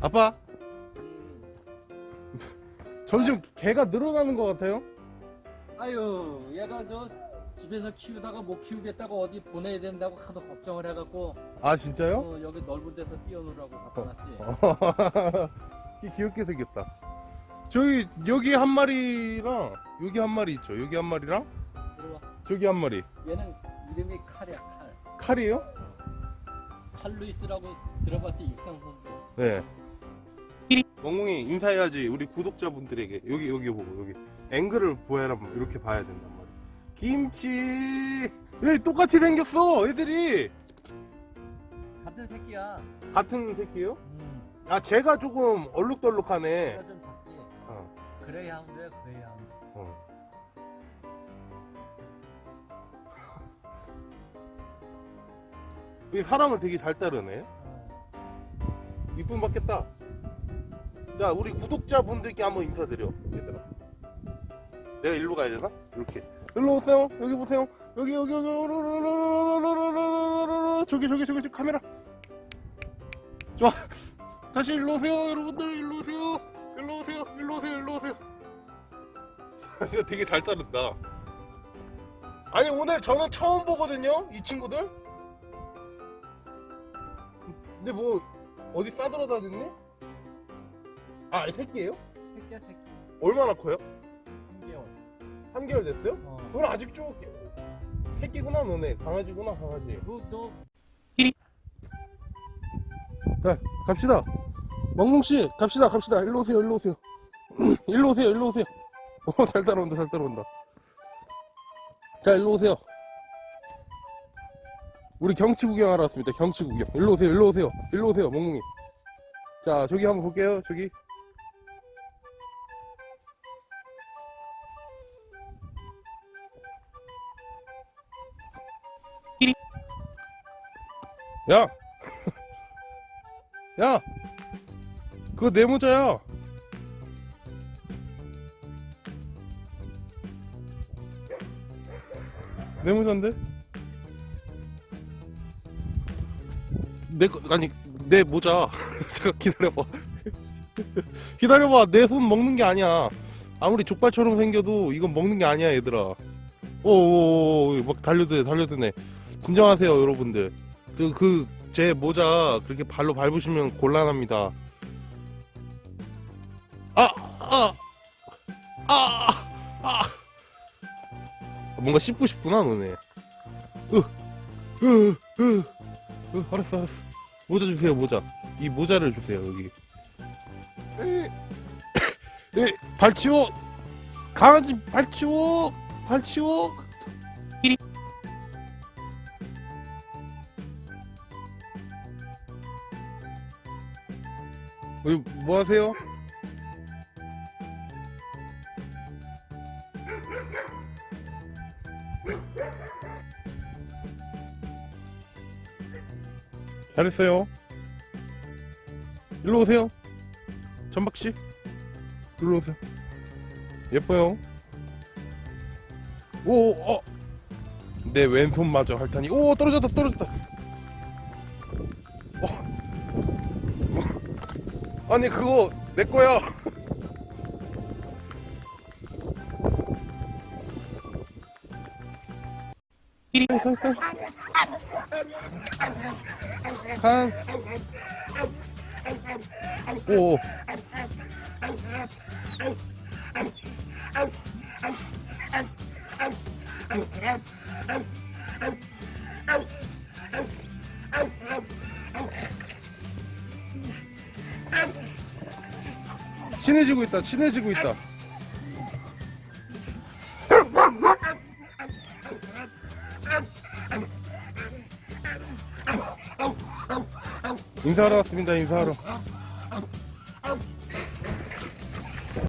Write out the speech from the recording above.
아빠? 점점 개가 늘어나는 것 같아요. 아유 얘가 저 집에서 키우다가 못 키우겠다고 어디 보내야 된다고 하도 걱정을 해갖고 아 진짜요? 어, 여기 넓은 데서 뛰어놀라고 갖다 놨지. 이 귀엽게 생겼다. 저기 여기 한 마리랑 여기 한 마리 있죠? 여기 한 마리랑? 들어와. 저기 한 마리. 얘는 이름이 칼이야 칼. 칼이에요? 칼루이스라고 들어봤지 육상 선수. 네 멍멍이. 인사해야지 우리 구독자분들에게. 여기 여기 보고 여기. 앵글을 보여라면 이렇게 봐야 된단 말이야. 김치! 왜 똑같이 생겼어 애들이? 같은 새끼야. 같은 새끼요? 음, 아 제가 조금 얼룩덜룩하네. 얘가 좀 작지. 어, 그레이하운드야 그레이하운드. 어. 이 사람을 되게 잘 따르네. 어. 이쁨 받겠다 자 우리 구독자분들께 한번 인사드려 얘들아 내가 일로 가야 되나? 이렇게 일로 오세요 여기 보세요 여기 여기 여기 저기 저기 저기 저기 카메라 좋아 다시 일로 오세요 여러분들 일로 오세요 일로 오세요 일로 오세요 일로 오세요 이거 되게 잘 따른다 아니 오늘 저는 처음 보거든요 이 친구들 근데 뭐 어디 싸돌아다녔네? 아 새끼예요? 새끼야 새끼. 얼마나 커요? 3개월. 3개월 됐어요? 어. 그럼 아직 쭉 새끼구나 너네. 강아지구나 강아지. 너, 너. 자 갑시다. 멍멍씨 갑시다 갑시다. 일로 오세요 일로 오세요. 일로 오세요 일로 오세요. 어잘 따라온다 잘 따라온다. 자 일로 오세요. 우리 경치 구경하러 왔습니다. 경치 구경. 일로 오세요 일로 오세요. 일로 오세요 멍멍이. 자 저기 한번 볼게요 저기 야! 야! 그거 내 모자야! 내 모자인데? 내, 거- 아니, 내 모자. 잠깐 기다려봐. 기다려봐. 내 손 먹는 게 아니야. 아무리 족발처럼 생겨도 이건 먹는 게 아니야, 얘들아. 오오오, 막 달려드네, 달려드네. 진정하세요, 여러분들. 그, 그, 제 모자 그렇게 발로 밟으시면 곤란합니다. 아, 아, 아, 아. 뭔가 씹고 싶구나, 너네. 으, 으, 으, 으, 알았어, 알았어. 모자 주세요, 모자. 이 모자를 주세요, 여기. 에, 에, 발 치워! 강아지 발 치워! 발 치워! 이리. 여기 뭐 하세요? 잘했어요. 일로 오세요. 전박씨. 일로 오세요. 예뻐요. 오, 어. 내 왼손 마저 핥다니. 오, 떨어졌다, 떨어졌다. 아니, 그거 내 거야. 칸. 오. 친해지고 있다. 친해지고 있다. 인사하러 왔습니다. 인사하러.